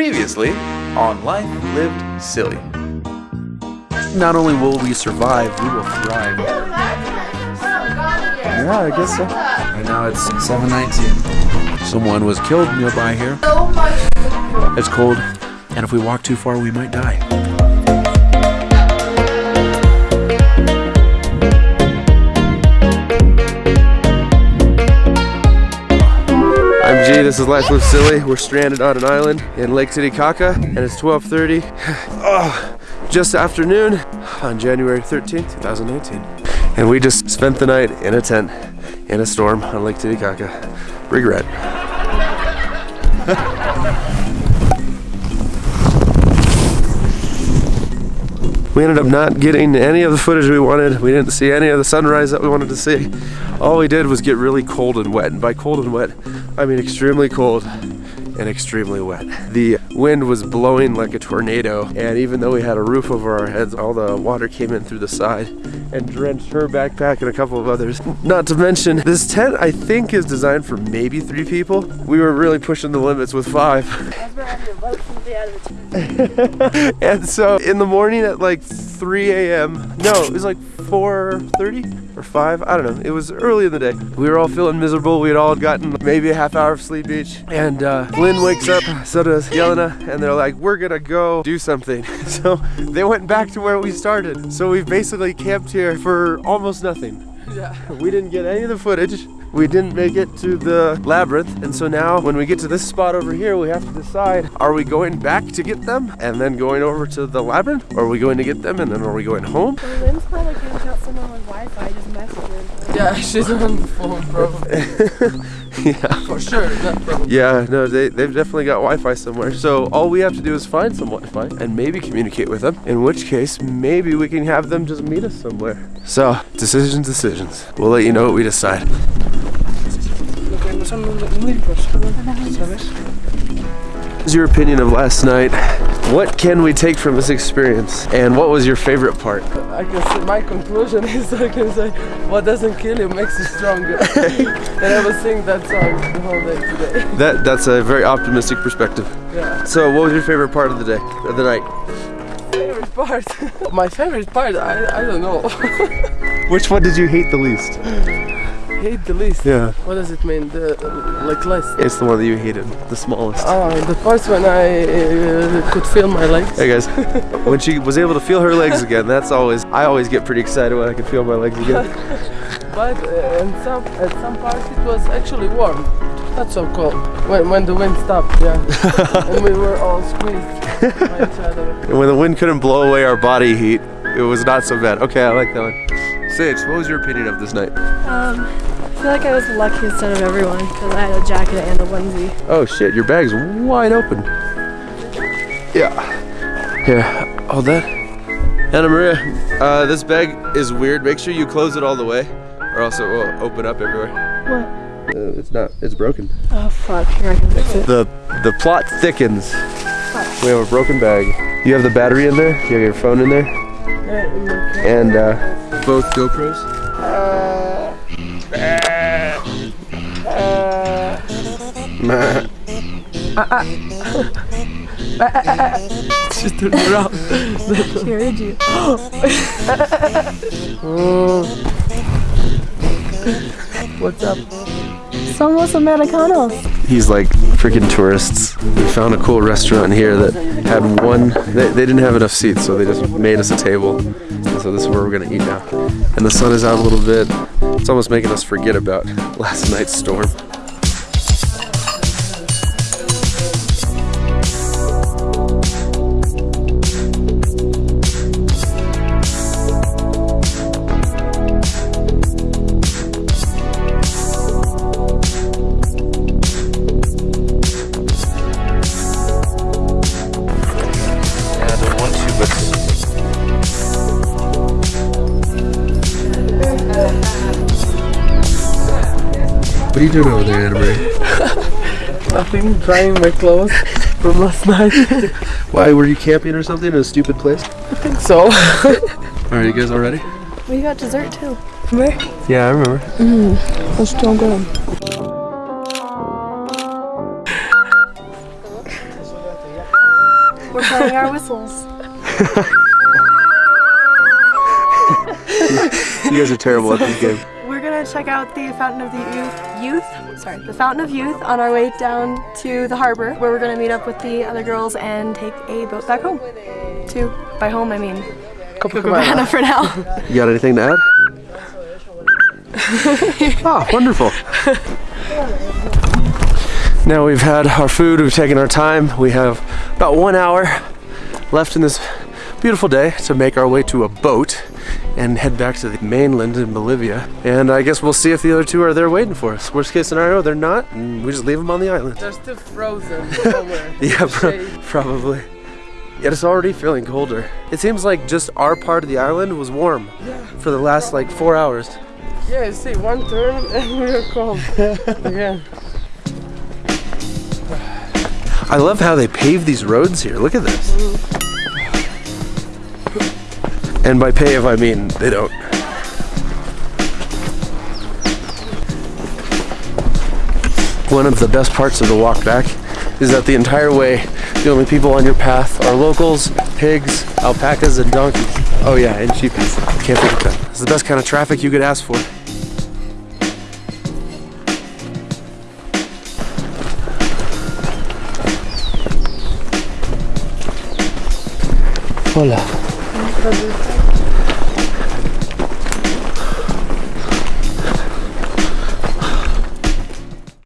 Previously on Life Lived Silly. Not only will we survive, we will thrive. Yeah, I guess so. Right now it's 719. Someone was killed nearby here. It's cold, and if we walk too far, we might die. This is Life Live Silly. We're stranded on an island in Lake Titicaca and it's 12.30. oh, just afternoon on January 13th, 2019. And we just spent the night in a tent in a storm on Lake Titicaca. Regret. We ended up not getting any of the footage we wanted. We didn't see any of the sunrise that we wanted to see. All we did was get really cold and wet. And by cold and wet, I mean extremely cold and extremely wet. The wind was blowing like a tornado, and even though we had a roof over our heads, all the water came in through the side and drenched her backpack and a couple of others. Not to mention, this tent I think is designed for maybe three people. We were really pushing the limits with five. and so in the morning at like 3 a.m. No, it was like 4.30 or 5. I don't know. It was early in the day. We were all feeling miserable. We had all gotten maybe a half hour of sleep each. And uh, Lynn wakes up, so does Yelena, and they're like, we're gonna go do something. so they went back to where we started. So we've basically camped here for almost nothing. Yeah. We didn't get any of the footage. We didn't make it to the labyrinth, and so now when we get to this spot over here, we have to decide, are we going back to get them and then going over to the labyrinth? Or are we going to get them and then are we going home? Well, Lynn's probably can't out someone with Wi-Fi, just message her. Yeah, she's on the phone, probably. yeah. For sure. That. Yeah, no, they, they've definitely got Wi-Fi somewhere. So all we have to do is find some Wi-Fi and maybe communicate with them. In which case, maybe we can have them just meet us somewhere. So, decisions, decisions. We'll let you know what we decide. No son muy ricos, ¿sabes? What's your opinion of last night? What can we take from this experience? And what was your favorite part? I can say my conclusion is I can say what doesn't kill you makes you stronger. and I was singing that song the whole day today. That that's a very optimistic perspective. Yeah. So, what was your favorite part of the day, of the night? Favorite part. my favorite part, I, I don't know. Which one did you hate the least? Hate the least. Yeah. What does it mean? The like less. It's the one that you hated, the smallest. Oh, the parts when I uh, could feel my legs. Hey guys, when she was able to feel her legs again, that's always, I always get pretty excited when I can feel my legs again. But uh, in some at some parts it was actually warm. Not so cold. When when the wind stopped, yeah. and we were all squeezed by each other. And when the wind couldn't blow away our body heat, it was not so bad. Okay, I like that one. Sage, what was your opinion of this night? Um, I feel like I was the luckiest out of everyone because I had a jacket and a onesie. Oh shit, your bag's wide open. Yeah. Here, hold that. Anna Maria, uh, this bag is weird. Make sure you close it all the way, or else it will open up everywhere. What? Uh, it's not, it's broken. Oh fuck, here I can fix it. The the plot thickens. We have a broken bag. You have the battery in there. You have your phone in there, Yeah, in my car. and uh, both GoPros. She turned around. She heard you. What's up? Somos Americanos. He's like freaking tourists. We found a cool restaurant here that had one. They, they didn't have enough seats, so they just made us a table. And so this is where we're gonna eat now. And the sun is out a little bit. It's almost making us forget about last night's storm. What are you doing over there, Anna Marie? Nothing. Drying my clothes from last night. Why were you camping or something in a stupid place? I think so. All right, you guys all ready? We got dessert too. Remember? Yeah, I remember. That's still good. We're playing our whistles. You guys are terrible at this game. We're gonna check out the Fountain of the Youth, Youth, sorry, the Fountain of Youth on our way down to the harbor, where we're gonna meet up with the other girls and take a boat back home. To by home, I mean Copacabana for now. You got anything to add? ah, wonderful. Now we've had our food, we've taken our time. We have about one hour left in this beautiful day to make our way to a boat and head back to the mainland in Bolivia. And I guess we'll see if the other two are there waiting for us. Worst case scenario, they're not, and we just leave them on the island. They're still frozen somewhere. Yeah, pro- probably. Yet it's already feeling colder. It seems like just our part of the island was warm for the last like four hours. Yeah, you see, one turn and we're cold. Again. I love how they pave these roads here. Look at this. Mm. And by pave, I mean they don't. One of the best parts of the walk back is that the entire way, the only people on your path are locals, pigs, alpacas, and donkeys. Oh yeah, and sheepies. Can't forget that. It's the best kind of traffic you could ask for. Hola. produto.